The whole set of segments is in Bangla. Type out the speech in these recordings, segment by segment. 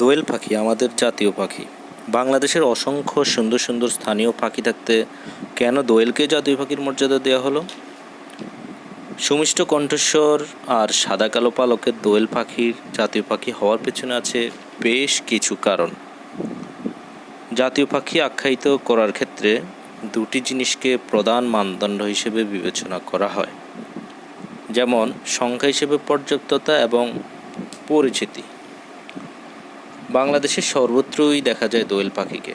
দোয়েল পাখি, আমাদের জাতীয় পাখি। বাংলাদেশের অসংখ্য সুন্দর সুন্দর স্থানীয় পাখি থাকতে কেন দোয়েলকে জাতীয় পাখির মর্যাদা দেওয়া হলো? সুমিষ্ট কণ্ঠস্বর আর সাদা কালো পালকের দোয়েল পাখির জাতীয় পাখি হওয়ার পেছনে আছে বেশ কিছু কারণ। জাতীয় পাখি আখ্যায়িত করার ক্ষেত্রে দুটি জিনিসকে প্রধান মানদণ্ড হিসেবে বিবেচনা করা হয়। যেমন, সংখ্যা হিসেবে পর্যাপ্ততা এবং পরিচিতি। বাংলাদেশের সর্বত্রই দেখা যায় দোয়েল পাখিকে।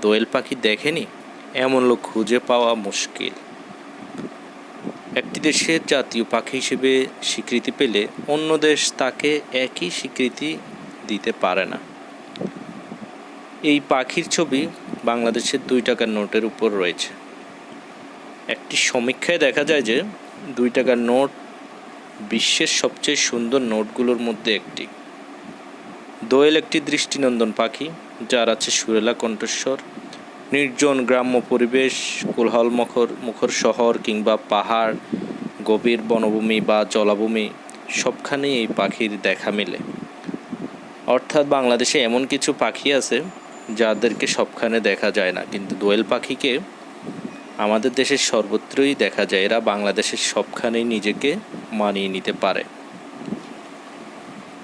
দোয়েল পাখি দেখেনি, এমন লোক খুঁজে পাওয়া মুশকিল। একটি দেশের জাতীয় পাখি হিসেবে স্বীকৃতি পেলে অন্য দেশ তাকে একই স্বীকৃতি দিতে পারে না। এই পাখির ছবি বাংলাদেশের দুই টাকার নোটের উপর রয়েছে। একটি সমীক্ষায় দেখা যায় যে, দুই টাকার নোট বিশ্বের সবচেয়ে সুন্দর নোটগুলোর মধ্যে একটি। দোয়েল একটি দৃষ্টিনন্দন পাখি, যার আছে সুরেলা কণ্ঠস্বর, নির্জন গ্রাম্য পরিবেশ, কোলাহল মুখর মুখর শহর কিংবা পাহাড়, গভীর বনভূমি বা জলাভূমি, সবখানেই এই পাখির দেখা মেলে। অর্থাৎ বাংলাদেশে এমন কিছু পাখি আছে, যাদেরকে সবখানে দেখা যায় না, কিন্তু দোয়েল পাখিকে আমাদের দেশের সর্বত্রই দেখা যায়। এরা বাংলাদেশের সবখানেই নিজেকে মানিয়ে নিতে পারে।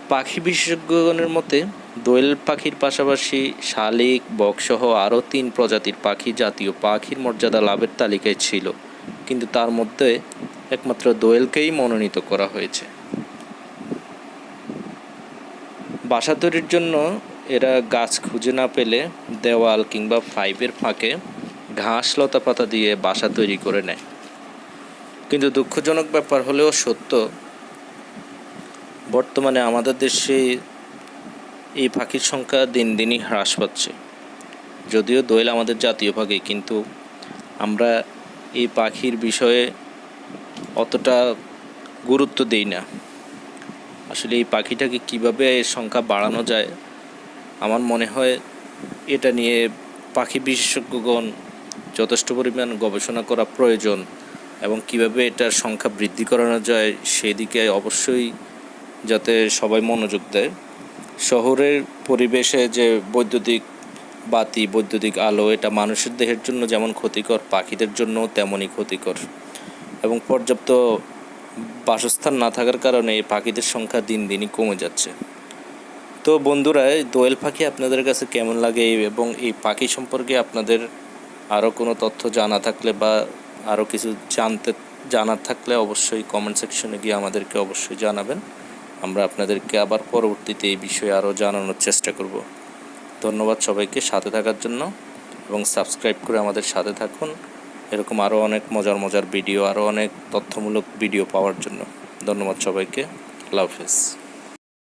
পাখি বিশেষজ্ঞগণের মতে, দোয়েল পাখির পাশাপাশি শালিক, বকসহ আরও তিন প্রজাতির পাখি জাতীয় পাখির মর্যাদা লাভের তালিকায় ছিল। কিন্তু তার মধ্যে একমাত্র দোয়েলকেই মনোনীত করা হয়েছে। বাসা তৈরির জন্য এরা গাছ খুঁজে না পেলে দেওয়াল কিংবা ফাইভের ফাঁকে ঘাস লতা পাতা দিয়ে বাসা তৈরি করে নেয়। কিন্তু দুঃখজনক ব্যাপার হলেও সত্য বর্তমানে আমাদের দেশে এই পাখির সংখ্যা দিন দিনই হ্রাস পাচ্ছে। যদিও দোয়েল আমাদের জাতীয় পাখি, কিন্তু আমরা এই পাখির বিষয়ে অতটা গুরুত্ব দেই না। আসলে এই পাখিটাকে কীভাবে এর সংখ্যা বাড়ানো যায়, আমার মনে হয় এটা নিয়ে পাখি বিশেষজ্ঞগণ যথেষ্ট পরিমাণ গবেষণা করা প্রয়োজন এবং কীভাবে এটার সংখ্যা বৃদ্ধি করানো যায়, সেদিকে অবশ্যই যাতে সবাই মনোযোগ দেয়। শহরের পরিবেশে যে বৈদ্যুতিক বাতি, বৈদ্যুতিক আলো, এটা মানুষের দেহের জন্য যেমন ক্ষতিকর, পাখিদের জন্য তেমনই ক্ষতিকর। এবং পর্যাপ্ত বাসস্থান না থাকার কারণে এই পাখিদের সংখ্যা দিন দিনই কমে যাচ্ছে। তো বন্ধুরা দোয়েল পাখি আপনাদের কাছে কেমন লাগে এবং এই পাখি সম্পর্কে আপনাদের আরও কোনো তথ্য জানা থাকলে বা আরও কিছু জানতে, জানার থাকলে অবশ্যই কমেন্ট সেকশনে গিয়ে আমাদেরকে অবশ্যই জানাবেন। আমরা আপনাদেরকে আবার পরবর্তীতে এই বিষয়ে আরও জানানোর চেষ্টা করব। ধন্যবাদ সবাইকে সাথে থাকার জন্য এবং সাবস্ক্রাইব করে আমাদের সাথে থাকুন। এরকম আরও অনেক মজার মজার ভিডিও, আরও অনেক তথ্যমূলক ভিডিও পাওয়ার জন্য। ধন্যবাদ সবাইকে। আল্লাহ হাফেজ।